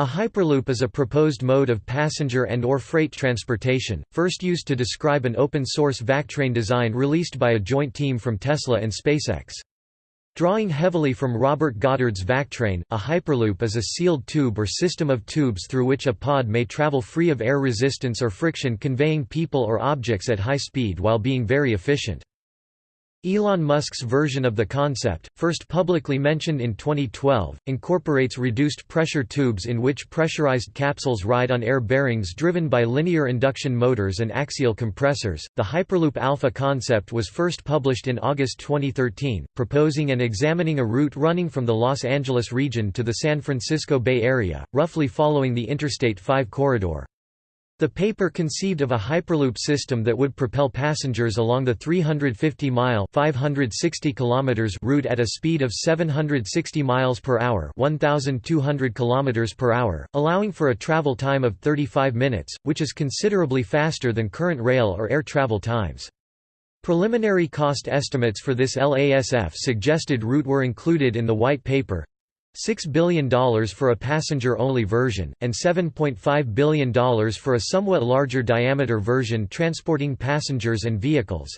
A hyperloop is a proposed mode of passenger and or freight transportation, first used to describe an open-source VacTrain design released by a joint team from Tesla and SpaceX. Drawing heavily from Robert Goddard's VacTrain, a hyperloop is a sealed tube or system of tubes through which a pod may travel free of air resistance or friction conveying people or objects at high speed while being very efficient. Elon Musk's version of the concept, first publicly mentioned in 2012, incorporates reduced pressure tubes in which pressurized capsules ride on air bearings driven by linear induction motors and axial compressors. The Hyperloop Alpha concept was first published in August 2013, proposing and examining a route running from the Los Angeles region to the San Francisco Bay Area, roughly following the Interstate 5 corridor. The paper conceived of a Hyperloop system that would propel passengers along the 350-mile (560 kilometers) route at a speed of 760 miles per hour (1200 kilometers per hour), allowing for a travel time of 35 minutes, which is considerably faster than current rail or air travel times. Preliminary cost estimates for this LASF suggested route were included in the white paper, $6 billion for a passenger-only version, and $7.5 billion for a somewhat larger diameter version transporting passengers and vehicles.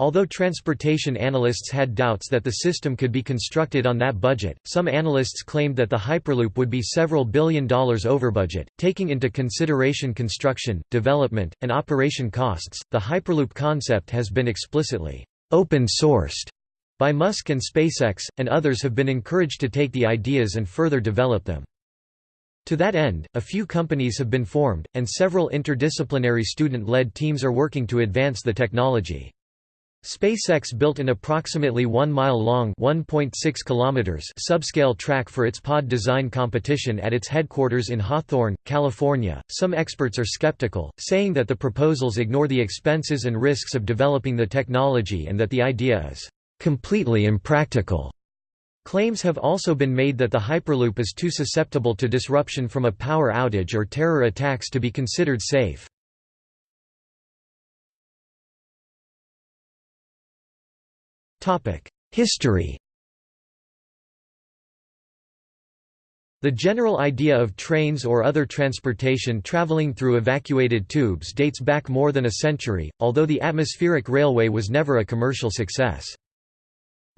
Although transportation analysts had doubts that the system could be constructed on that budget, some analysts claimed that the Hyperloop would be several billion dollars over budget. Taking into consideration construction, development, and operation costs, the Hyperloop concept has been explicitly open-sourced by Musk and SpaceX, and others have been encouraged to take the ideas and further develop them. To that end, a few companies have been formed, and several interdisciplinary student-led teams are working to advance the technology. SpaceX built an approximately 1-mile-long subscale track for its pod design competition at its headquarters in Hawthorne, California. Some experts are skeptical, saying that the proposals ignore the expenses and risks of developing the technology and that the idea is completely impractical. Claims have also been made that the Hyperloop is too susceptible to disruption from a power outage or terror attacks to be considered safe. History The general idea of trains or other transportation traveling through evacuated tubes dates back more than a century, although the atmospheric railway was never a commercial success.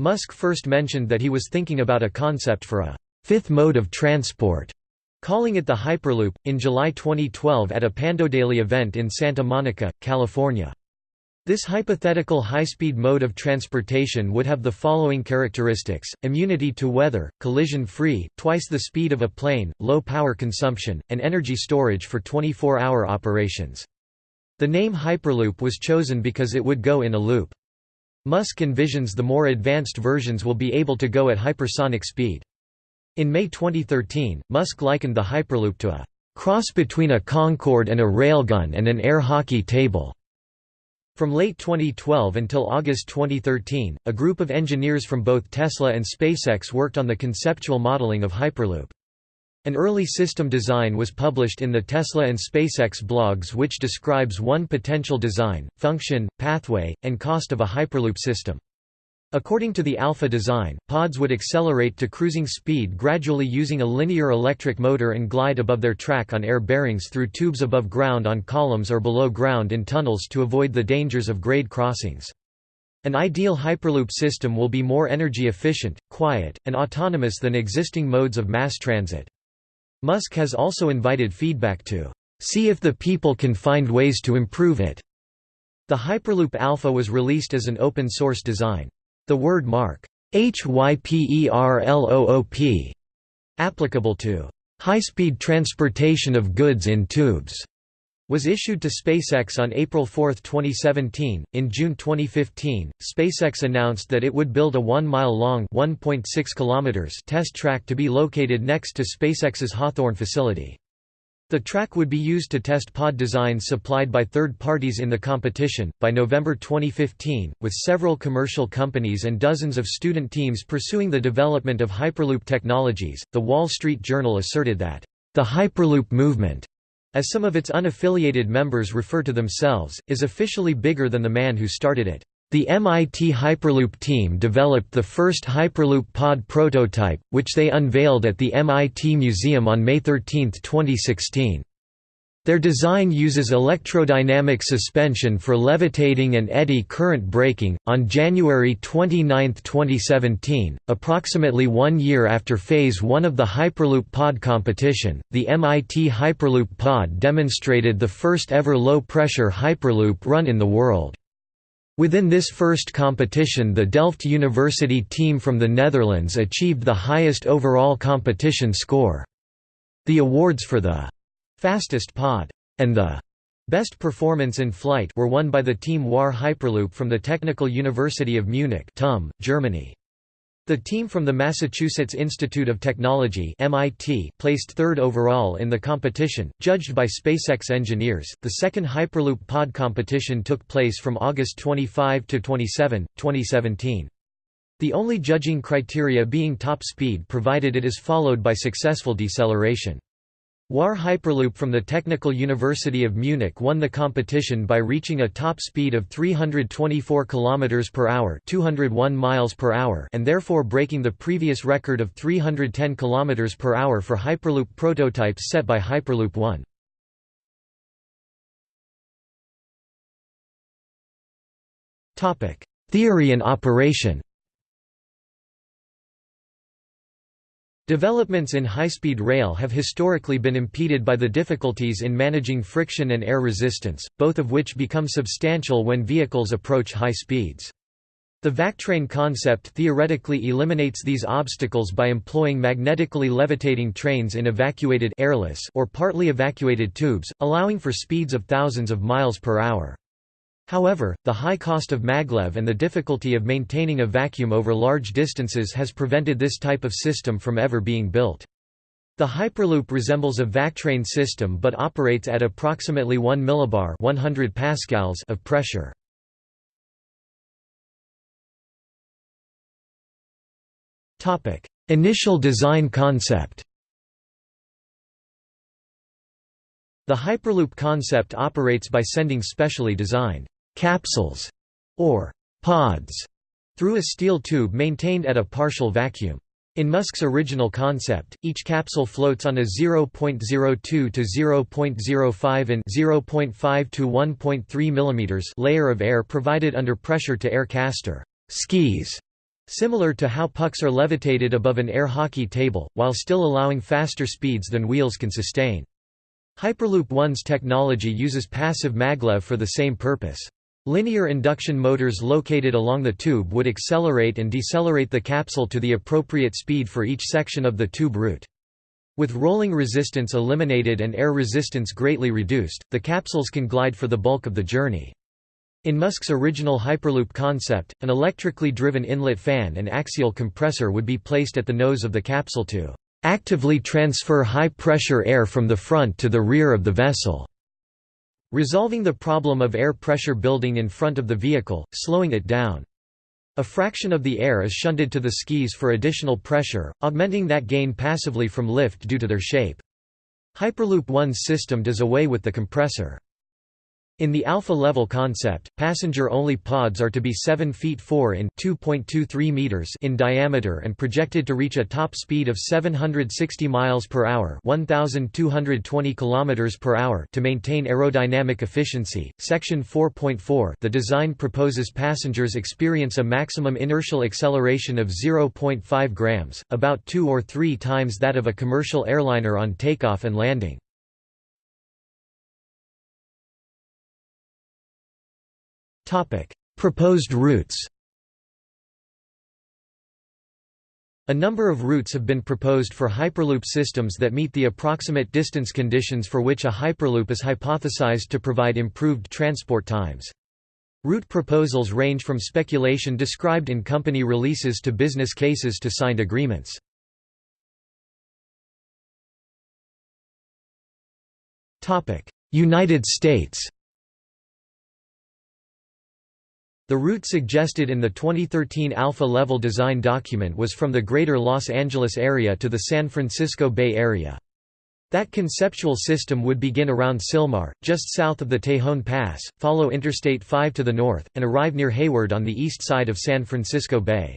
Musk first mentioned that he was thinking about a concept for a fifth mode of transport, calling it the Hyperloop, in July 2012 at a Pandodaily event in Santa Monica, California. This hypothetical high-speed mode of transportation would have the following characteristics, immunity to weather, collision-free, twice the speed of a plane, low power consumption, and energy storage for 24-hour operations. The name Hyperloop was chosen because it would go in a loop. Musk envisions the more advanced versions will be able to go at hypersonic speed. In May 2013, Musk likened the Hyperloop to a cross between a Concorde and a railgun and an air hockey table. From late 2012 until August 2013, a group of engineers from both Tesla and SpaceX worked on the conceptual modeling of Hyperloop. An early system design was published in the Tesla and SpaceX blogs which describes one potential design, function, pathway, and cost of a Hyperloop system. According to the Alpha design, pods would accelerate to cruising speed gradually using a linear electric motor and glide above their track on air bearings through tubes above ground on columns or below ground in tunnels to avoid the dangers of grade crossings. An ideal Hyperloop system will be more energy efficient, quiet, and autonomous than existing modes of mass transit. Musk has also invited feedback to see if the people can find ways to improve it. The Hyperloop Alpha was released as an open-source design. The word mark HYPERLOOP applicable to high-speed transportation of goods in tubes was issued to SpaceX on April 4, 2017. In June 2015, SpaceX announced that it would build a 1-mile-long (1.6 kilometers) test track to be located next to SpaceX's Hawthorne facility. The track would be used to test pod designs supplied by third parties in the competition. By November 2015, with several commercial companies and dozens of student teams pursuing the development of Hyperloop technologies, The Wall Street Journal asserted that the Hyperloop movement as some of its unaffiliated members refer to themselves, is officially bigger than the man who started it. The MIT Hyperloop team developed the first Hyperloop pod prototype, which they unveiled at the MIT Museum on May 13, 2016. Their design uses electrodynamic suspension for levitating and eddy current braking. On January 29, 2017, approximately one year after Phase 1 of the Hyperloop Pod competition, the MIT Hyperloop Pod demonstrated the first ever low pressure Hyperloop run in the world. Within this first competition, the Delft University team from the Netherlands achieved the highest overall competition score. The awards for the Fastest Pod, and the Best Performance in Flight were won by the team WARR Hyperloop from the Technical University of Munich TUM, Germany. The team from the Massachusetts Institute of Technology (MIT) placed third overall in the competition, judged by SpaceX engineers. The second Hyperloop pod competition took place from August 25 to 27, 2017. The only judging criteria being top speed provided it is followed by successful deceleration. WARR Hyperloop from the Technical University of Munich won the competition by reaching a top speed of 324 km per hour, 201 miles per hour, and therefore breaking the previous record of 310 km per hour for Hyperloop prototypes set by Hyperloop 1. Topic: Theory and operation. Developments in high-speed rail have historically been impeded by the difficulties in managing friction and air resistance, both of which become substantial when vehicles approach high speeds. The VacTrain concept theoretically eliminates these obstacles by employing magnetically levitating trains in evacuated airless or partly evacuated tubes, allowing for speeds of thousands of miles per hour. However, the high cost of maglev and the difficulty of maintaining a vacuum over large distances has prevented this type of system from ever being built. The Hyperloop resembles a VacTrain system but operates at approximately 1 millibar 100 pascals of pressure. Initial design concept The Hyperloop concept operates by sending specially designed capsules, or pods, through a steel tube maintained at a partial vacuum. In Musk's original concept, each capsule floats on a 0.02 to 0.05 in 0.5 to 1.3 mm layer of air provided under pressure to air caster skis, similar to how pucks are levitated above an air hockey table, while still allowing faster speeds than wheels can sustain. Hyperloop One's technology uses passive maglev for the same purpose. Linear induction motors located along the tube would accelerate and decelerate the capsule to the appropriate speed for each section of the tube route. With rolling resistance eliminated and air resistance greatly reduced, the capsules can glide for the bulk of the journey. In Musk's original Hyperloop concept, an electrically driven inlet fan and axial compressor would be placed at the nose of the capsule to actively transfer high-pressure air from the front to the rear of the vessel resolving the problem of air pressure building in front of the vehicle, slowing it down. A fraction of the air is shunted to the skis for additional pressure, augmenting that gain passively from lift due to their shape. Hyperloop One's system does away with the compressor. In the alpha level concept, passenger-only pods are to be 7 feet 4 in 2.23 meters in diameter and projected to reach a top speed of 760 miles per hour, 1220 kilometers per hour to maintain aerodynamic efficiency. Section 4.4 The design proposes passengers experience a maximum inertial acceleration of 0.5 grams, about 2 or 3 times that of a commercial airliner on takeoff and landing. Proposed routes A number of routes have been proposed for Hyperloop systems that meet the approximate distance conditions for which a Hyperloop is hypothesized to provide improved transport times. Route proposals range from speculation described in company releases to business cases to signed agreements. United States The route suggested in the 2013 Alpha Level design document was from the greater Los Angeles area to the San Francisco Bay Area. That conceptual system would begin around Sylmar, just south of the Tejon Pass, follow Interstate 5 to the north, and arrive near Hayward on the east side of San Francisco Bay.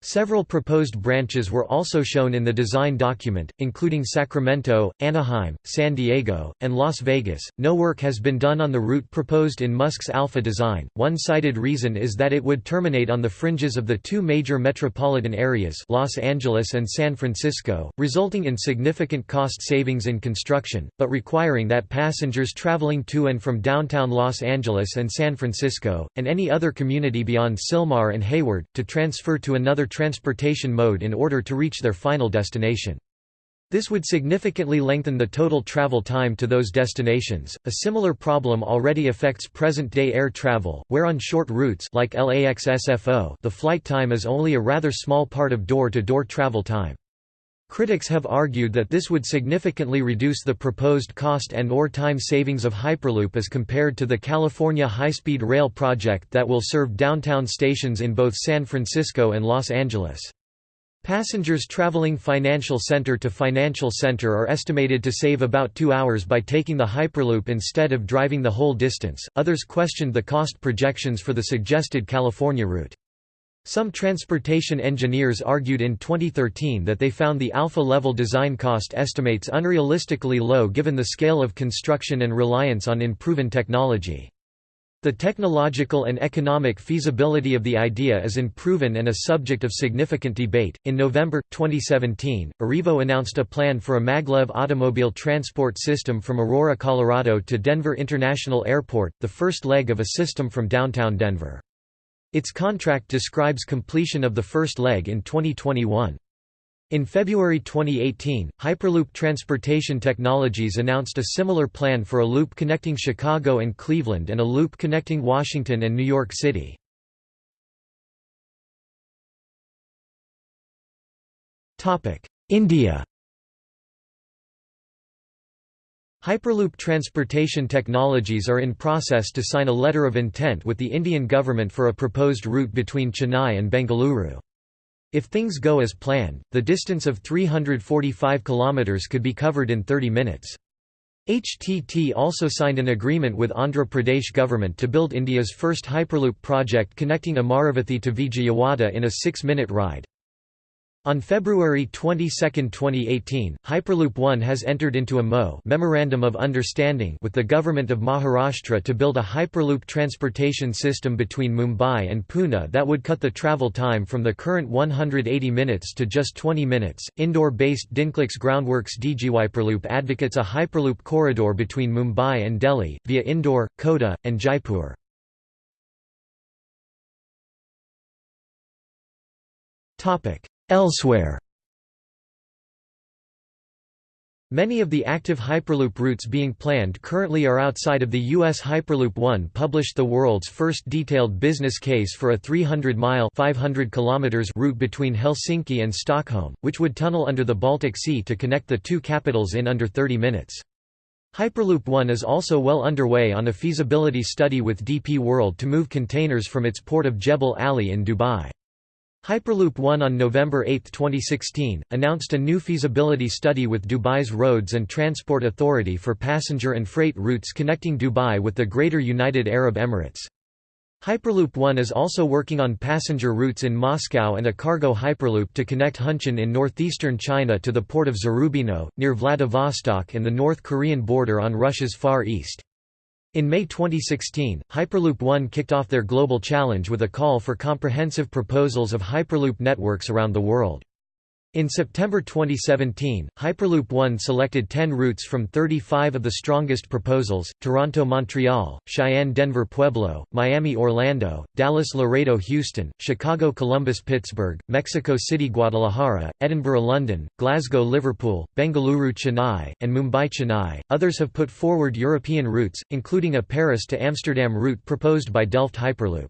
Several proposed branches were also shown in the design document, including Sacramento, Anaheim, San Diego, and Las Vegas. No work has been done on the route proposed in Musk's Alpha design. One cited reason is that it would terminate on the fringes of the two major metropolitan areas, Los Angeles and San Francisco, resulting in significant cost savings in construction, but requiring that passengers traveling to and from downtown Los Angeles and San Francisco, and any other community beyond Sylmar and Hayward, to transfer to another transportation mode in order to reach their final destination. This would significantly lengthen the total travel time to those destinations. A similar problem already affects present-day air travel, where on short routes like LAX SFO, the flight time is only a rather small part of door-to-door -door travel time. Critics have argued that this would significantly reduce the proposed cost and or time savings of Hyperloop as compared to the California high-speed rail project that will serve downtown stations in both San Francisco and Los Angeles. Passengers traveling financial center to financial center are estimated to save about two hours by taking the Hyperloop instead of driving the whole distance. Others questioned the cost projections for the suggested California route. Some transportation engineers argued in 2013 that they found the alpha-level design cost estimates unrealistically low given the scale of construction and reliance on unproven technology. The technological and economic feasibility of the idea is unproven and a subject of significant debate. In November 2017, Arrivo announced a plan for a maglev automobile transport system from Aurora, Colorado to Denver International Airport, the first leg of a system from downtown Denver. Its contract describes completion of the first leg in 2021. In February 2018, Hyperloop Transportation Technologies announced a similar plan for a loop connecting Chicago and Cleveland and a loop connecting Washington and New York City. India Hyperloop Transportation Technologies are in process to sign a letter of intent with the Indian government for a proposed route between Chennai and Bengaluru. If things go as planned, the distance of 345 km could be covered in 30 minutes. HTT also signed an agreement with Andhra Pradesh government to build India's first Hyperloop project connecting Amaravathi to Vijayawada in a six-minute ride. On February 22, 2018, Hyperloop One has entered into a MO Memorandum of Understanding with the Government of Maharashtra to build a Hyperloop transportation system between Mumbai and Pune that would cut the travel time from the current 180 minutes to just 20 minutes. Indore based Dinclix Groundworks DigiHyperloop advocates a Hyperloop corridor between Mumbai and Delhi, via Indore, Kota, and Jaipur. Topic Elsewhere Many of the active Hyperloop routes being planned currently are outside of the U.S. Hyperloop One published the world's first detailed business case for a 300-mile route between Helsinki and Stockholm, which would tunnel under the Baltic Sea to connect the two capitals in under 30 minutes. Hyperloop One is also well underway on a feasibility study with DP World to move containers from its port of Jebel Ali in Dubai. Hyperloop One on November 8, 2016, announced a new feasibility study with Dubai's Roads and Transport Authority for passenger and freight routes connecting Dubai with the Greater United Arab Emirates. Hyperloop One is also working on passenger routes in Moscow and a cargo Hyperloop to connect Hunchun in northeastern China to the port of Zarubino, near Vladivostok and the North Korean border on Russia's Far East. In May 2016, Hyperloop One kicked off their global challenge with a call for comprehensive proposals of Hyperloop networks around the world. In September 2017, Hyperloop One selected 10 routes from 35 of the strongest proposals, Toronto-Montreal, Cheyenne-Denver-Pueblo, Miami-Orlando, Dallas-Laredo-Houston, Chicago-Columbus-Pittsburgh, Mexico City-Guadalajara, Edinburgh-London, Glasgow-Liverpool, Bengaluru-Chennai, and Mumbai-Chennai. Others have put forward European routes, including a Paris to Amsterdam route proposed by Delft Hyperloop.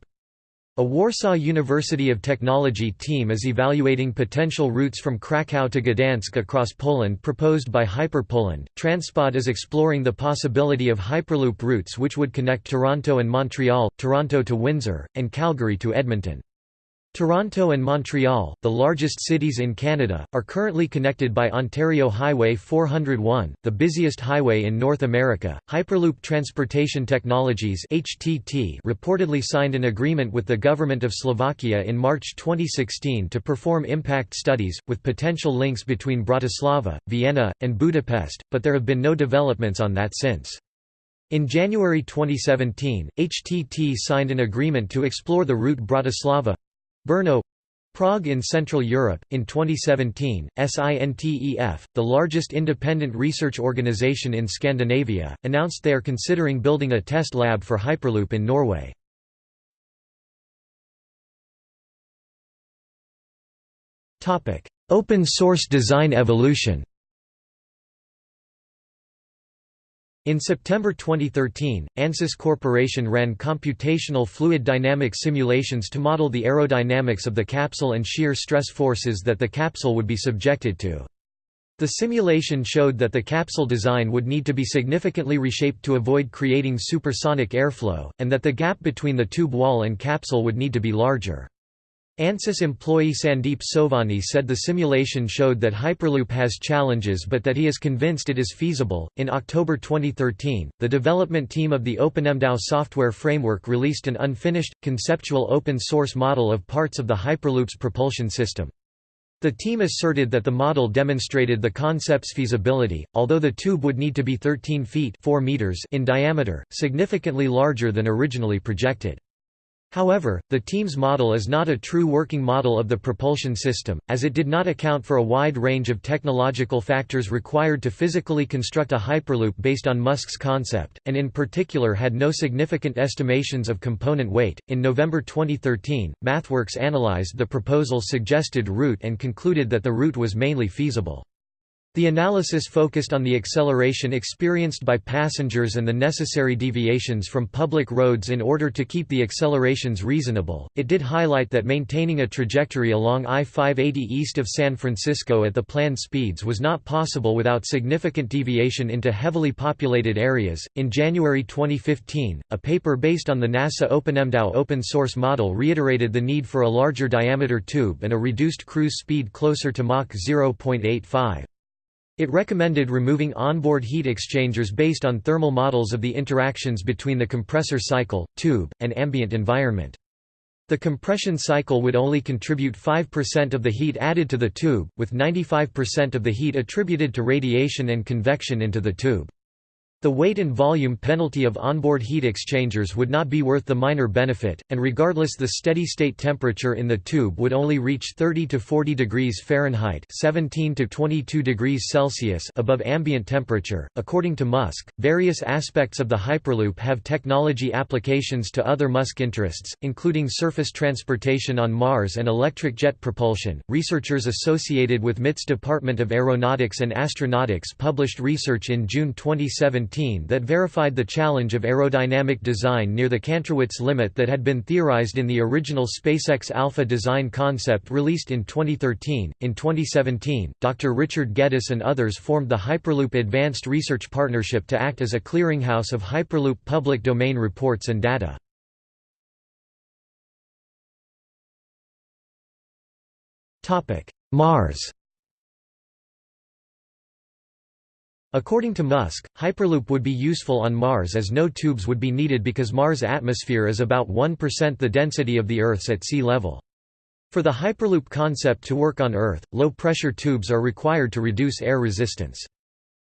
A Warsaw University of Technology team is evaluating potential routes from Krakow to Gdansk across Poland proposed by Hyperpoland. Transpod is exploring the possibility of Hyperloop routes which would connect Toronto and Montreal, Toronto to Windsor, and Calgary to Edmonton. Toronto and Montreal, the largest cities in Canada, are currently connected by Ontario Highway 401, the busiest highway in North America. Hyperloop Transportation Technologies (HTT) reportedly signed an agreement with the government of Slovakia in March 2016 to perform impact studies with potential links between Bratislava, Vienna, and Budapest, but there have been no developments on that since. In January 2017, HTT signed an agreement to explore the route Bratislava Brno Prague in Central Europe. In 2017, SINTEF, the largest independent research organization in Scandinavia, announced they are considering building a test lab for Hyperloop in Norway. Open source design evolution In September 2013, ANSYS Corporation ran computational fluid dynamic simulations to model the aerodynamics of the capsule and shear stress forces that the capsule would be subjected to. The simulation showed that the capsule design would need to be significantly reshaped to avoid creating supersonic airflow, and that the gap between the tube wall and capsule would need to be larger. ANSYS employee Sandeep Sovani said the simulation showed that Hyperloop has challenges but that he is convinced it is feasible. In October 2013, the development team of the OpenMDAO software framework released an unfinished, conceptual open source model of parts of the Hyperloop's propulsion system. The team asserted that the model demonstrated the concept's feasibility, although the tube would need to be 13 feet 4 meters in diameter, significantly larger than originally projected. However, the team's model is not a true working model of the propulsion system, as it did not account for a wide range of technological factors required to physically construct a Hyperloop based on Musk's concept, and in particular had no significant estimations of component weight. In November 2013, MathWorks analyzed the proposal's suggested route and concluded that the route was mainly feasible. The analysis focused on the acceleration experienced by passengers and the necessary deviations from public roads in order to keep the accelerations reasonable. It did highlight that maintaining a trajectory along I 580 east of San Francisco at the planned speeds was not possible without significant deviation into heavily populated areas. In January 2015, a paper based on the NASA OpenMDAO open source model reiterated the need for a larger diameter tube and a reduced cruise speed closer to Mach 0.85. It recommended removing onboard heat exchangers based on thermal models of the interactions between the compressor cycle, tube, and ambient environment. The compression cycle would only contribute 5% of the heat added to the tube, with 95% of the heat attributed to radiation and convection into the tube. The weight and volume penalty of onboard heat exchangers would not be worth the minor benefit, and regardless the steady-state temperature in the tube would only reach 30 to 40 degrees Fahrenheit (17 to 22 degrees Celsius) above ambient temperature. According to Musk, various aspects of the Hyperloop have technology applications to other Musk interests, including surface transportation on Mars and electric jet propulsion. Researchers associated with MIT's Department of Aeronautics and Astronautics published research in June 2017 that verified the challenge of aerodynamic design near the Kantrowitz limit that had been theorized in the original SpaceX Alpha design concept released in 2013. In 2017, Dr. Richard Geddes and others formed the Hyperloop Advanced Research Partnership to act as a clearinghouse of Hyperloop public domain reports and data. Mars According to Musk, Hyperloop would be useful on Mars as no tubes would be needed because Mars' atmosphere is about 1% the density of the Earth's at sea level. For the Hyperloop concept to work on Earth, low-pressure tubes are required to reduce air resistance.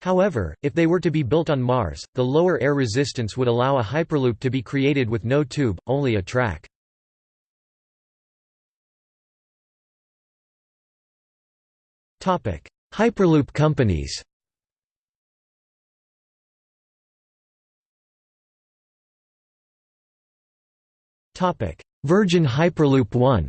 However, if they were to be built on Mars, the lower air resistance would allow a Hyperloop to be created with no tube, only a track. Hyperloop companies Virgin Hyperloop One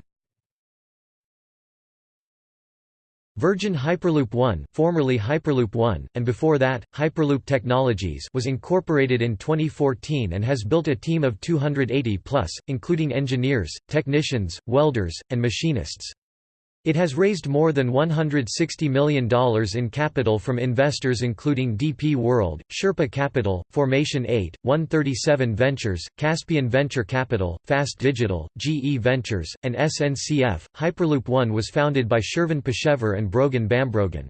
Virgin Hyperloop One, formerly Hyperloop One, and before that, Hyperloop Technologies was incorporated in 2014 and has built a team of 280 plus, including engineers, technicians, welders, and machinists. It has raised more than $160 million in capital from investors including DP World, Sherpa Capital, Formation 8, 137 Ventures, Caspian Venture Capital, Fast Digital, GE Ventures, and SNCF. Hyperloop One was founded by Shervin Pishevar and Brogan Bambrogan.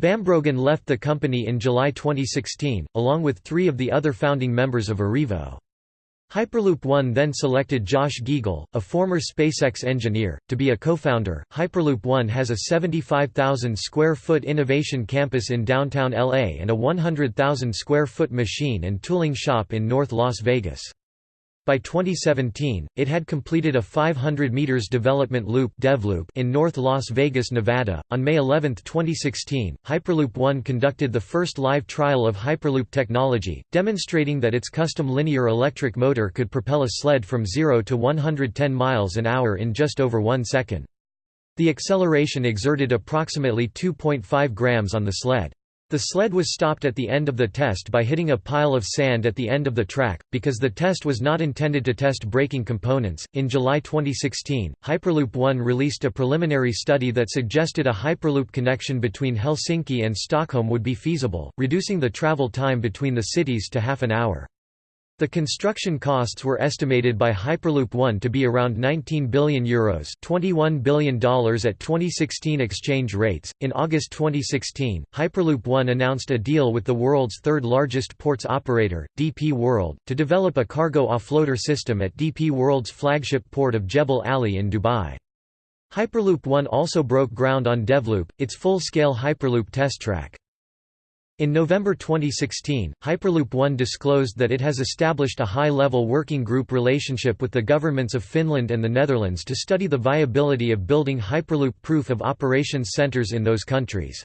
Bambrogan left the company in July 2016, along with three of the other founding members of Arrivo. Hyperloop One then selected Josh Giegel, a former SpaceX engineer, to be a co-founder. Hyperloop One has a 75,000 square foot innovation campus in downtown LA and a 100,000 square foot machine and tooling shop in North Las Vegas. By 2017, it had completed a 500 meters development loop DevLoop in North Las Vegas, Nevada. On May 11, 2016, Hyperloop One conducted the first live trial of Hyperloop technology, demonstrating that its custom linear electric motor could propel a sled from 0 to 110 miles an hour in just over 1 second. The acceleration exerted approximately 2.5 grams on the sled. The sled was stopped at the end of the test by hitting a pile of sand at the end of the track, because the test was not intended to test braking components. In July 2016, Hyperloop One released a preliminary study that suggested a Hyperloop connection between Helsinki and Stockholm would be feasible, reducing the travel time between the cities to half an hour. The construction costs were estimated by Hyperloop One to be around 19 billion euros, $21 billion at 2016 exchange rates. In August 2016, Hyperloop One announced a deal with the world's third largest ports operator, DP World, to develop a cargo offloader system at DP World's flagship port of Jebel Ali in Dubai. Hyperloop One also broke ground on DevLoop, its full-scale Hyperloop test track. In November 2016, Hyperloop One disclosed that it has established a high-level working group relationship with the governments of Finland and the Netherlands to study the viability of building Hyperloop proof of operations centers in those countries.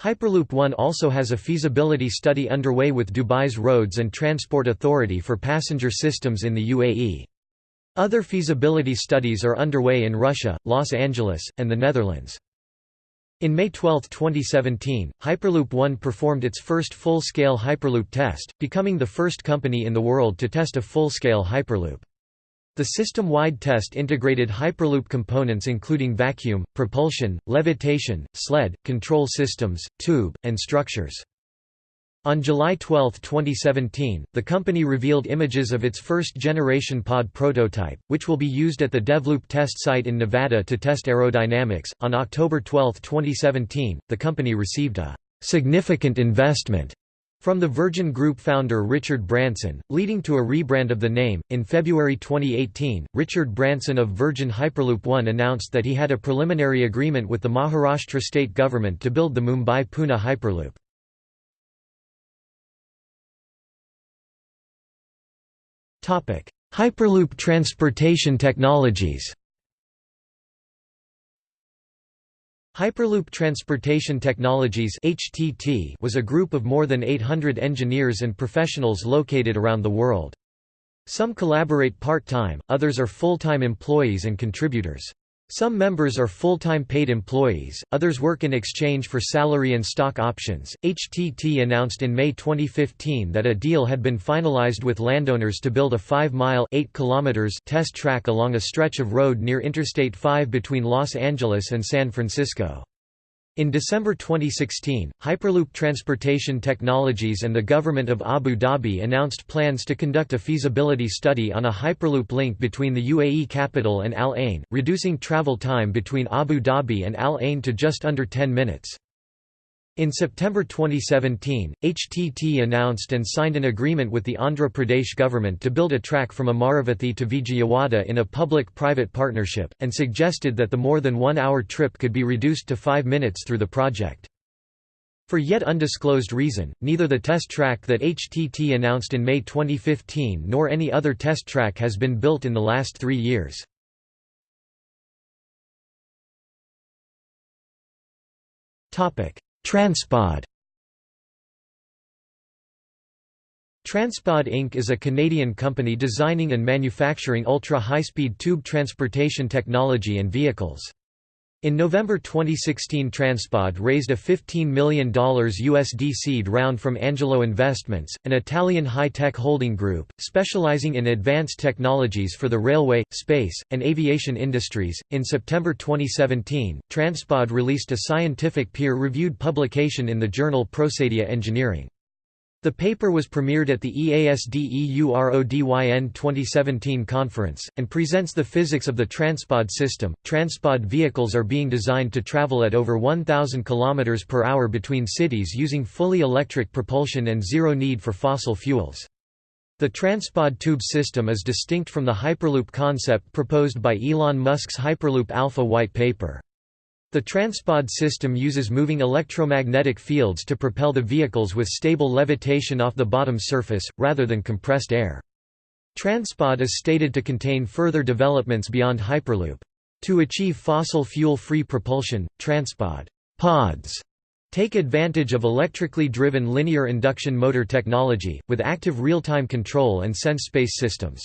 Hyperloop One also has a feasibility study underway with Dubai's Roads and Transport Authority for passenger systems in the UAE. Other feasibility studies are underway in Russia, Los Angeles, and the Netherlands. In May 12, 2017, Hyperloop One performed its first full-scale Hyperloop test, becoming the first company in the world to test a full-scale Hyperloop. The system-wide test integrated Hyperloop components including vacuum, propulsion, levitation, sled, control systems, tube, and structures. On July 12, 2017, the company revealed images of its first-generation pod prototype, which will be used at the DevLoop test site in Nevada to test aerodynamics. On October 12, 2017, the company received a significant investment from the Virgin Group founder Richard Branson, leading to a rebrand of the name. In February 2018, Richard Branson of Virgin Hyperloop One announced that he had a preliminary agreement with the Maharashtra state government to build the Mumbai Pune Hyperloop. Hyperloop transportation technologies Hyperloop Transportation Technologies (HTT) was a group of more than 800 engineers and professionals located around the world. Some collaborate part-time, others are full-time employees and contributors. Some members are full-time paid employees, others work in exchange for salary and stock options. HTT announced in May 2015 that a deal had been finalized with landowners to build a 5-mile (8 kilometers) test track along a stretch of road near Interstate 5 between Los Angeles and San Francisco. In December 2016, Hyperloop Transportation Technologies and the government of Abu Dhabi announced plans to conduct a feasibility study on a Hyperloop link between the UAE capital and Al Ain, reducing travel time between Abu Dhabi and Al Ain to just under 10 minutes. In September 2017, HTT announced and signed an agreement with the Andhra Pradesh government to build a track from Amaravathi to Vijayawada in a public-private partnership, and suggested that the more than one-hour trip could be reduced to five minutes through the project. For yet undisclosed reason, neither the test track that HTT announced in May 2015 nor any other test track has been built in the last three years. Topic Transpod Transpod Inc. is a Canadian company designing and manufacturing ultra-high-speed tube transportation technology and vehicles. In November 2016 Transpod raised a $15 million USD seed round from Angelo Investments, an Italian high-tech holding group, specializing in advanced technologies for the railway, space, and aviation industries. In September 2017, Transpod released a scientific peer-reviewed publication in the journal Procedia Engineering. The paper was premiered at the EASD-EURODYN 2017 conference, and presents the physics of the Transpod system. Transpod vehicles are being designed to travel at over 1,000 km per hour between cities using fully electric propulsion and zero need for fossil fuels. The Transpod tube system is distinct from the Hyperloop concept proposed by Elon Musk's Hyperloop Alpha white paper. The Transpod system uses moving electromagnetic fields to propel the vehicles with stable levitation off the bottom surface, rather than compressed air. Transpod is stated to contain further developments beyond Hyperloop. To achieve fossil fuel-free propulsion, Transpod pods take advantage of electrically driven linear induction motor technology, with active real-time control and sense space systems.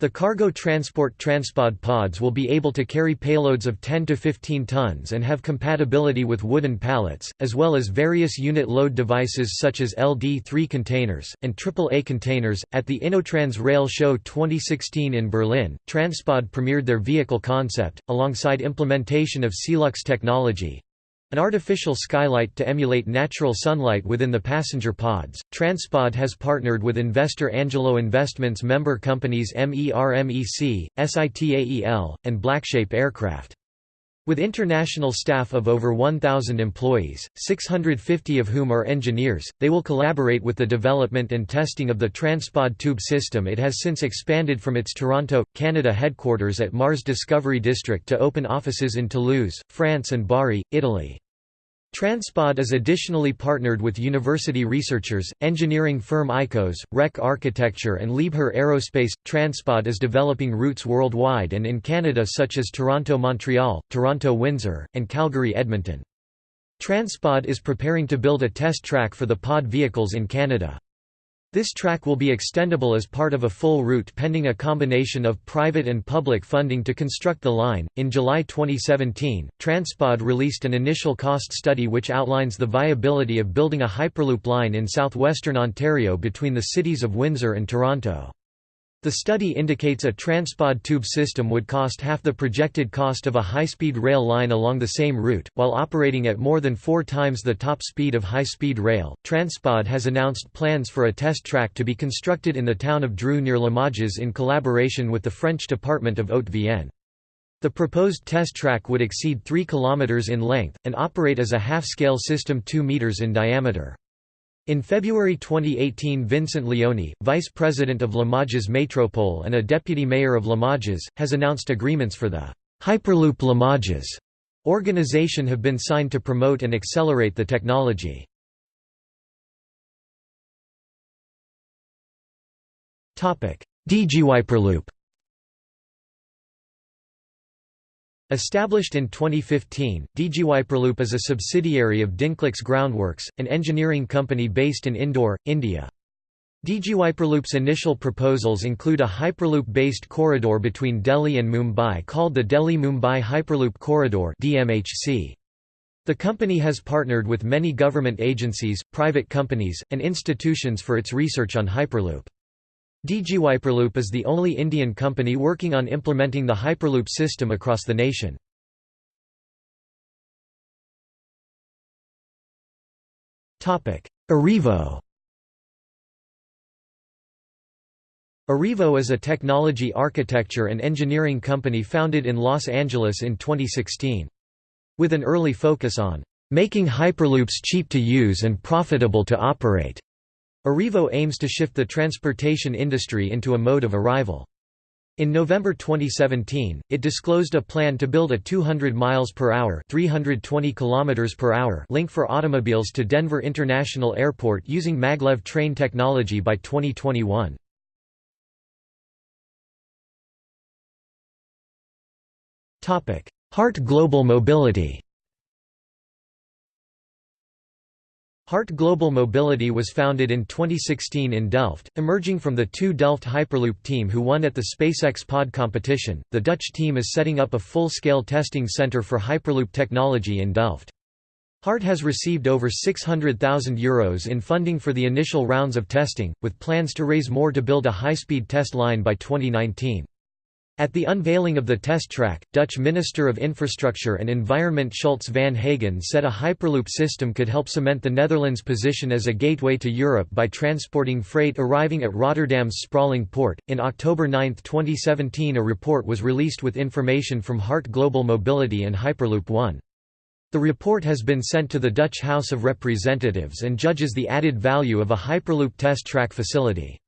The cargo transport transpod pods will be able to carry payloads of 10 to 15 tons and have compatibility with wooden pallets, as well as various unit load devices such as LD3 containers, and AAA containers. At the InnoTrans Rail Show 2016 in Berlin, Transpod premiered their vehicle concept, alongside implementation of Celux technology, an artificial skylight to emulate natural sunlight within the passenger pods. Transpod has partnered with investor Angelo Investments member companies MERMEC, SITAEL, and Blackshape Aircraft. With international staff of over 1,000 employees, 650 of whom are engineers, they will collaborate with the development and testing of the Transpod tube system it has since expanded from its Toronto, Canada headquarters at Mars Discovery District to open offices in Toulouse, France and Bari, Italy. Transpod is additionally partnered with university researchers, engineering firm ICOS, REC Architecture and Liebherr Aerospace. Transpod is developing routes worldwide and in Canada such as Toronto-Montreal, Toronto-Windsor, and Calgary-Edmonton. Transpod is preparing to build a test track for the pod vehicles in Canada. This track will be extendable as part of a full route pending a combination of private and public funding to construct the line. In July 2017, Transpod released an initial cost study which outlines the viability of building a Hyperloop line in southwestern Ontario between the cities of Windsor and Toronto. The study indicates a transpod tube system would cost half the projected cost of a high-speed rail line along the same route, while operating at more than four times the top speed of high-speed rail. Transpod has announced plans for a test track to be constructed in the town of Droux near Limoges in collaboration with the French Department of Haute-Vienne. The proposed test track would exceed 3 km in length, and operate as a half-scale system 2 meters in diameter. In February 2018 Vincent Léonie, vice president of Limoges Métropole and a deputy mayor of Limoges, has announced agreements for the Hyperloop Limoges organization have been signed to promote and accelerate the technology. DigiHyperloop Established in 2015, DigiHyperloop is a subsidiary of Dinclix Groundworks, an engineering company based in Indore, India. DigiHyperloop's initial proposals include a Hyperloop-based corridor between Delhi and Mumbai called the Delhi-Mumbai Hyperloop Corridor The company has partnered with many government agencies, private companies, and institutions for its research on Hyperloop. DigiHyperloop is the only Indian company working on implementing the Hyperloop system across the nation. Arrivo Arrivo is a technology architecture and engineering company founded in Los Angeles in 2016. With an early focus on making Hyperloops cheap to use and profitable to operate. Arrivo aims to shift the transportation industry into a mode of arrival. In November 2017, it disclosed a plan to build a 200 miles per hour, 320 kilometers per hour link for automobiles to Denver International Airport using maglev train technology by 2021. Topic: Hardt Global Mobility. Hardt Global Mobility was founded in 2016 in Delft, emerging from the two Delft Hyperloop team who won at the SpaceX Pod competition. The Dutch team is setting up a full-scale testing center for Hyperloop technology in Delft. Hardt has received over €600,000 Euros in funding for the initial rounds of testing, with plans to raise more to build a high-speed test line by 2019. At the unveiling of the test track, Dutch Minister of Infrastructure and Environment Schultz van Haegen said a Hyperloop system could help cement the Netherlands' position as a gateway to Europe by transporting freight arriving at Rotterdam's sprawling port. In October 9, 2017, a report was released with information from Hardt Global Mobility and Hyperloop One. The report has been sent to the Dutch House of Representatives and judges the added value of a Hyperloop test track facility.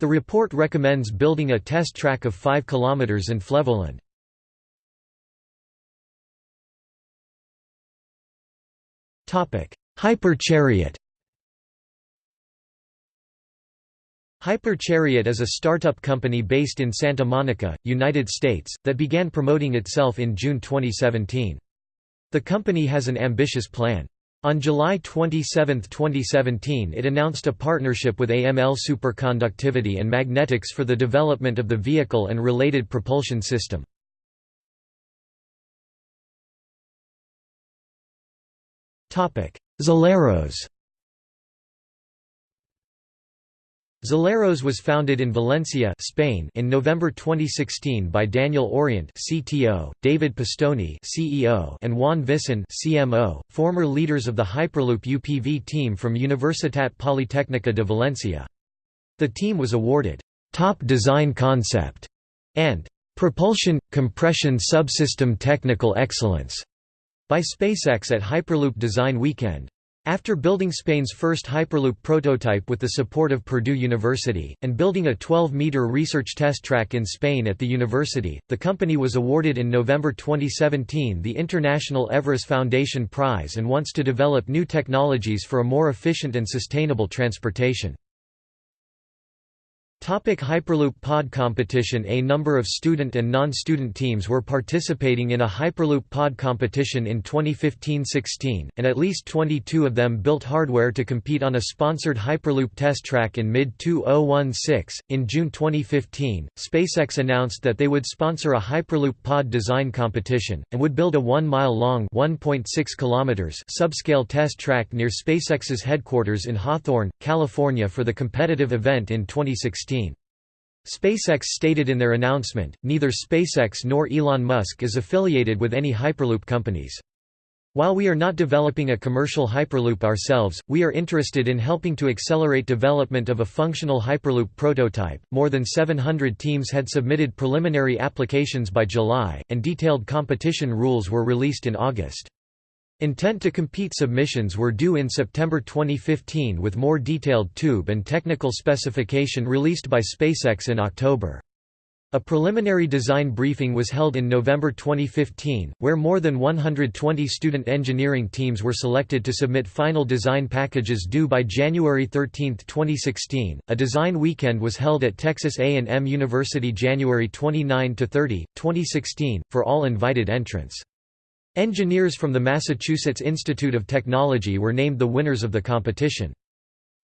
The report recommends building a test track of 5 km in Flevoland. Hyperchariot Hyperchariot is a startup company based in Santa Monica, United States, that began promoting itself in June 2017. The company has an ambitious plan. On July 27, 2017 it announced a partnership with AML Superconductivity and Magnetics for the development of the vehicle and related propulsion system. Zeleros Zeleros was founded in Valencia, Spain in November 2016 by Daniel Orient CTO, David Pistoni CEO, and Juan Vicén CMO, former leaders of the Hyperloop UPV team from Universitat Politècnica de Valencia. The team was awarded Top Design Concept and Propulsion Compression Subsystem Technical Excellence by SpaceX at Hyperloop Design Weekend. After building Spain's first Hyperloop prototype with the support of Purdue University, and building a 12-meter research test track in Spain at the university, the company was awarded in November 2017 the International Everest Foundation Prize and wants to develop new technologies for a more efficient and sustainable transportation. Topic Hyperloop Pod competition A number of student and non-student teams were participating in a Hyperloop Pod competition in 2015-16, and at least 22 of them built hardware to compete on a sponsored Hyperloop test track in mid-2016. In June 2015, SpaceX announced that they would sponsor a Hyperloop Pod design competition, and would build a 1-mile-long subscale test track near SpaceX's headquarters in Hawthorne, California for the competitive event in 2016. SpaceX stated in their announcement, neither SpaceX nor Elon Musk is affiliated with any Hyperloop companies. While we are not developing a commercial Hyperloop ourselves, we are interested in helping to accelerate development of a functional Hyperloop prototype. More than 700 teams had submitted preliminary applications by July, and detailed competition rules were released in August. Intent to compete submissions were due in September 2015 with more detailed tube and technical specification released by SpaceX in October. A preliminary design briefing was held in November 2015, where more than 120 student engineering teams were selected to submit final design packages due by January 13, 2016. A design weekend was held at Texas A&M University January 29 to 30, 2016, for all invited entrants. Engineers from the Massachusetts Institute of Technology were named the winners of the competition.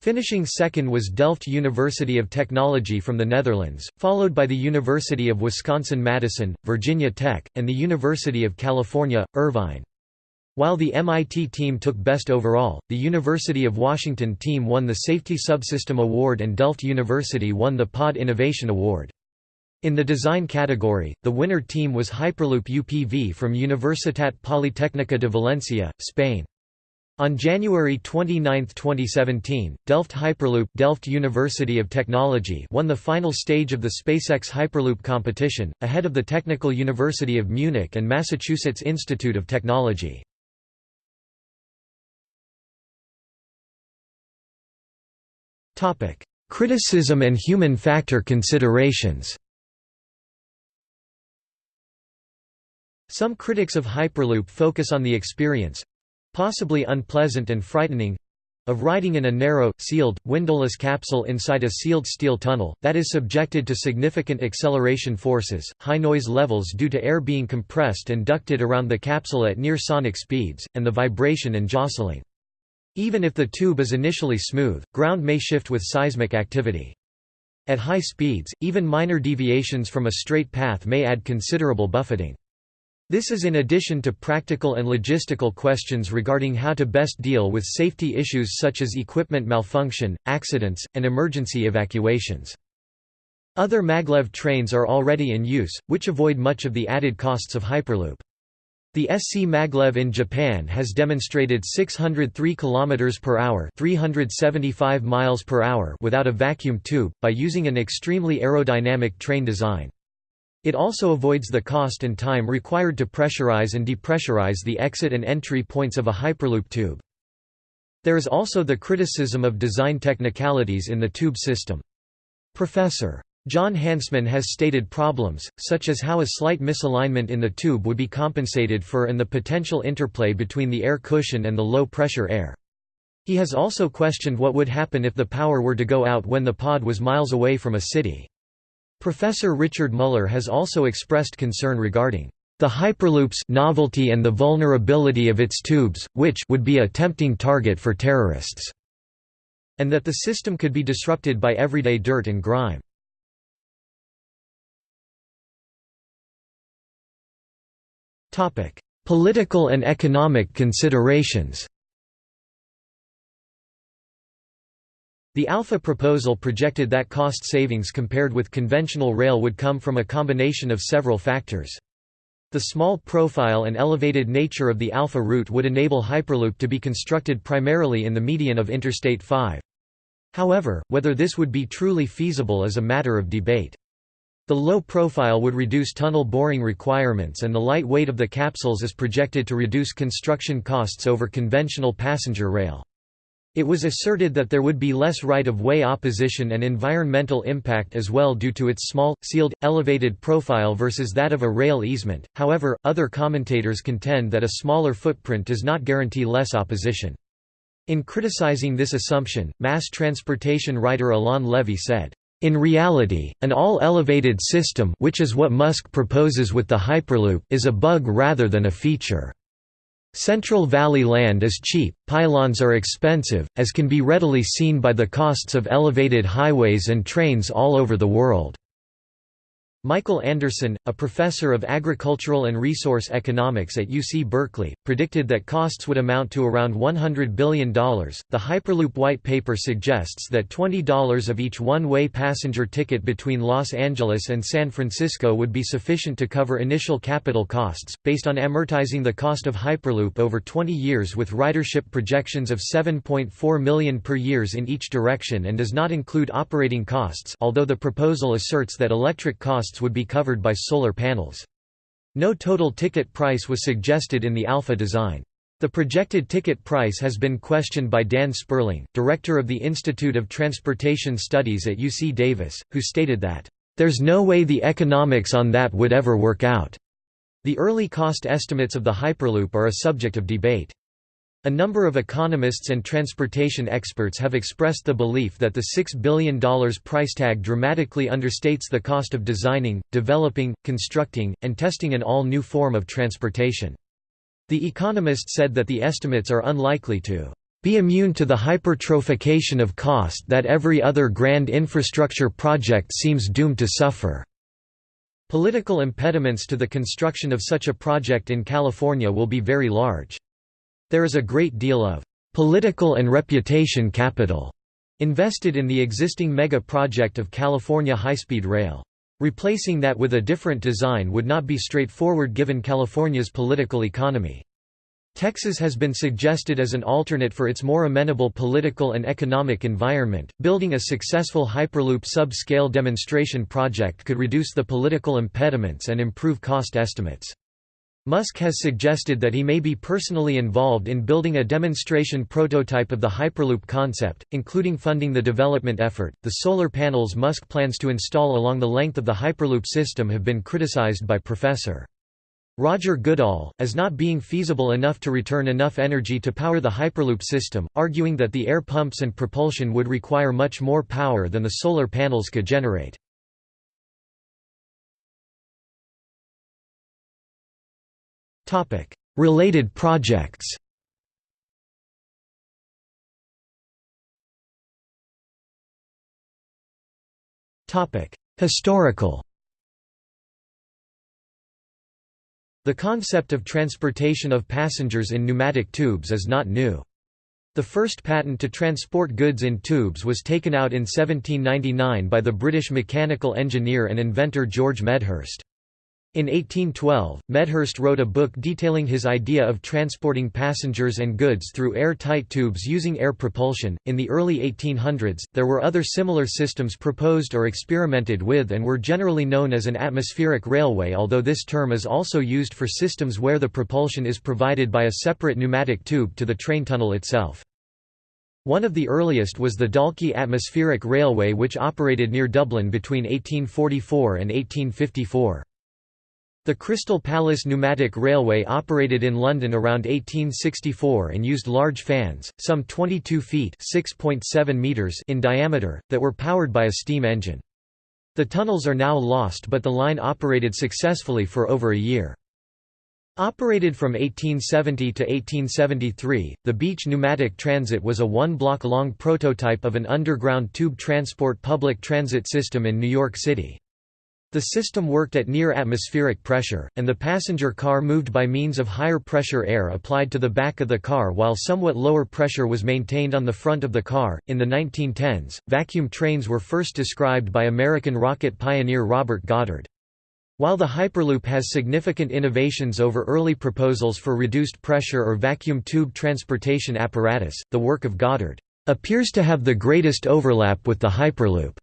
Finishing second was Delft University of Technology from the Netherlands, followed by the University of Wisconsin-Madison, Virginia Tech, and the University of California, Irvine. While the MIT team took Best Overall, the University of Washington team won the Safety Subsystem Award and Delft University won the Pod Innovation Award. In the design category, the winner team was Hyperloop UPV from Universitat Politècnica de Valencia, Spain. On January 29, 2017, Delft Hyperloop Delft University of Technology won the final stage of the SpaceX Hyperloop competition, ahead of the Technical University of Munich and Massachusetts Institute of Technology. Criticism and human factor considerations Some critics of Hyperloop focus on the experience—possibly unpleasant and frightening—of riding in a narrow, sealed, windowless capsule inside a sealed steel tunnel, that is subjected to significant acceleration forces, high noise levels due to air being compressed and ducted around the capsule at near sonic speeds, and the vibration and jostling. Even if the tube is initially smooth, ground may shift with seismic activity. At high speeds, even minor deviations from a straight path may add considerable buffeting. This is in addition to practical and logistical questions regarding how to best deal with safety issues such as equipment malfunction, accidents, and emergency evacuations. Other maglev trains are already in use, which avoid much of the added costs of Hyperloop. The SC maglev in Japan has demonstrated 603 km per hour, 375 miles per hour without a vacuum tube by using an extremely aerodynamic train design. It also avoids the cost and time required to pressurize and depressurize the exit and entry points of a Hyperloop tube. There is also the criticism of design technicalities in the tube system. Professor John Hansman has stated problems, such as how a slight misalignment in the tube would be compensated for and the potential interplay between the air cushion and the low-pressure air. He has also questioned what would happen if the power were to go out when the pod was miles away from a city. Professor Richard Muller has also expressed concern regarding the Hyperloop's novelty and the vulnerability of its tubes, which would be a tempting target for terrorists, and that the system could be disrupted by everyday dirt and grime. Political and economic considerations The Alpha proposal projected that cost savings compared with conventional rail would come from a combination of several factors. The small profile and elevated nature of the Alpha route would enable Hyperloop to be constructed primarily in the median of Interstate 5. However, whether this would be truly feasible is a matter of debate. The low profile would reduce tunnel boring requirements and the light weight of the capsules is projected to reduce construction costs over conventional passenger rail. It was asserted that there would be less right-of-way opposition and environmental impact as well due to its small, sealed, elevated profile versus that of a rail easement, however, other commentators contend that a smaller footprint does not guarantee less opposition. In criticizing this assumption, mass transportation writer Alon Levy said, in reality, an all-elevated system which is what Musk proposes with the Hyperloop is a bug rather than a feature. Central Valley land is cheap, pylons are expensive, as can be readily seen by the costs of elevated highways and trains all over the world. Michael Anderson, a professor of agricultural and resource economics at UC Berkeley, predicted that costs would amount to around $100 billion. The Hyperloop white paper suggests that $20 of each one way passenger ticket between Los Angeles and San Francisco would be sufficient to cover initial capital costs, based on amortizing the cost of Hyperloop over 20 years with ridership projections of 7.4 million per years in each direction and does not include operating costs, although the proposal asserts that electric costs costs would be covered by solar panels. No total ticket price was suggested in the Alpha design. The projected ticket price has been questioned by Dan Sperling, director of the Institute of Transportation Studies at UC Davis, who stated that, "...there's no way the economics on that would ever work out." The early cost estimates of the Hyperloop are a subject of debate. A number of economists and transportation experts have expressed the belief that the $6 billion price tag dramatically understates the cost of designing, developing, constructing, and testing an all-new form of transportation. The Economist said that the estimates are unlikely to be immune to the hypertrophication of cost that every other grand infrastructure project seems doomed to suffer. Political impediments to the construction of such a project in California will be very large. There is a great deal of political and reputation capital invested in the existing mega project of California high-speed rail. Replacing that with a different design would not be straightforward given California's political economy. Texas has been suggested as an alternate for its more amenable political and economic environment. Building a successful Hyperloop sub-scale demonstration project could reduce the political impediments and improve cost estimates. Musk has suggested that he may be personally involved in building a demonstration prototype of the Hyperloop concept, including funding the development effort. The solar panels Musk plans to install along the length of the Hyperloop system have been criticized by Professor. Roger Goodall, as not being feasible enough to return enough energy to power the Hyperloop system, arguing that the air pumps and propulsion would require much more power than the solar panels could generate. Related projects Historical The concept of transportation of passengers in pneumatic tubes is not new. The first patent to transport goods in tubes was taken out in 1799 by the British mechanical engineer and inventor George Medhurst. In 1812, Medhurst wrote a book detailing his idea of transporting passengers and goods through air-tight tubes using air propulsion. In the early 1800s, there were other similar systems proposed or experimented with and were generally known as an atmospheric railway although this term is also used for systems where the propulsion is provided by a separate pneumatic tube to the train tunnel itself. One of the earliest was the Dalkey Atmospheric Railway which operated near Dublin between 1844 and 1854. The Crystal Palace Pneumatic Railway operated in London around 1864 and used large fans, some 22 feet meters in diameter, that were powered by a steam engine. The tunnels are now lost but the line operated successfully for over a year. Operated from 1870 to 1873, the Beach Pneumatic Transit was a one-block-long prototype of an underground tube transport public transit system in New York City. The system worked at near atmospheric pressure, and the passenger car moved by means of higher pressure air applied to the back of the car while somewhat lower pressure was maintained on the front of the car. In the 1910s, vacuum trains were first described by American rocket pioneer Robert Goddard. While the Hyperloop has significant innovations over early proposals for reduced pressure or vacuum tube transportation apparatus, the work of Goddard appears to have the greatest overlap with the Hyperloop.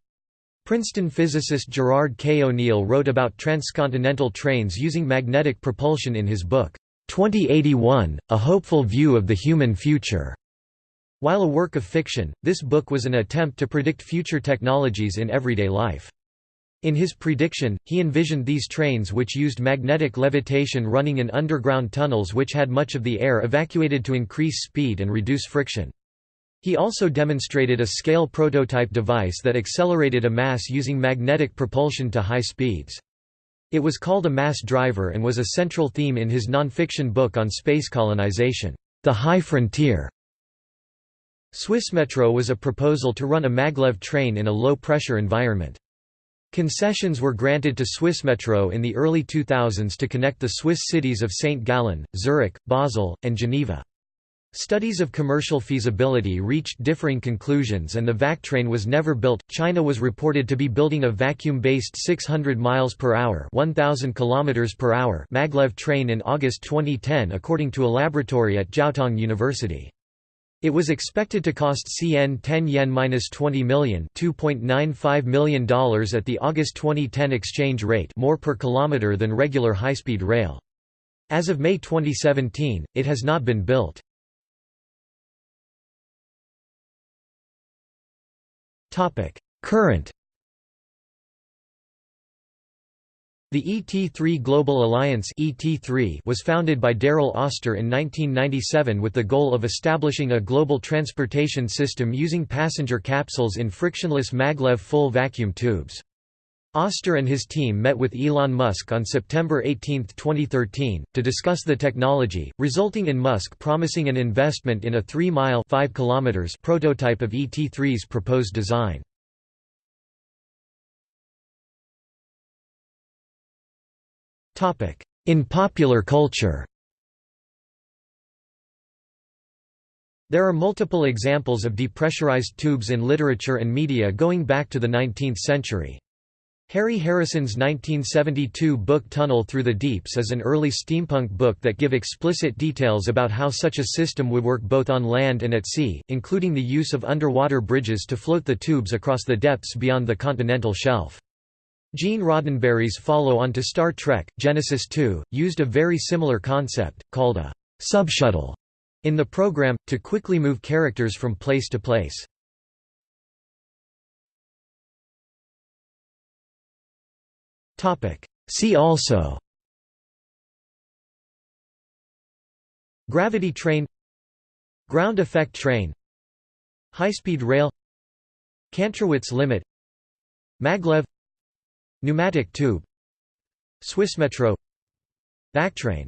Princeton physicist Gerard K. O'Neill wrote about transcontinental trains using magnetic propulsion in his book, 2081, A Hopeful View of the Human Future. While a work of fiction, this book was an attempt to predict future technologies in everyday life. In his prediction, he envisioned these trains which used magnetic levitation running in underground tunnels which had much of the air evacuated to increase speed and reduce friction. He also demonstrated a scale prototype device that accelerated a mass using magnetic propulsion to high speeds. It was called a mass driver and was a central theme in his nonfiction book on space colonization, The High Frontier. Swissmetro was a proposal to run a maglev train in a low-pressure environment. Concessions were granted to Swissmetro in the early 2000s to connect the Swiss cities of St. Gallen, Zurich, Basel, and Geneva. Studies of commercial feasibility reached differing conclusions and the vactrain was never built. China was reported to be building a vacuum-based 600 miles per hour, 1000 kilometers per hour maglev train in August 2010 according to a laboratory at Jiaotong University. It was expected to cost CN 10 yen-20 million, $2.95 million at the August 2010 exchange rate, more per kilometer than regular high-speed rail. As of May 2017, it has not been built. Topic: Current The ET3 Global Alliance ET3 was founded by Daryl Oster in 1997 with the goal of establishing a global transportation system using passenger capsules in frictionless maglev full vacuum tubes. Oster and his team met with Elon Musk on September 18, 2013, to discuss the technology, resulting in Musk promising an investment in a 3-mile prototype of ET3's proposed design. In popular culture There are multiple examples of depressurized tubes in literature and media going back to the 19th century. Harry Harrison's 1972 book Tunnel Through the Deeps is an early steampunk book that give explicit details about how such a system would work both on land and at sea, including the use of underwater bridges to float the tubes across the depths beyond the continental shelf. Gene Roddenberry's follow-on to Star Trek, Genesis 2, used a very similar concept, called a subshuttle, in the program, to quickly move characters from place to place. See also. Gravity train. Ground effect train. High-speed rail. Kantrowitz limit. Maglev. Pneumatic tube. Swissmetro Vactrain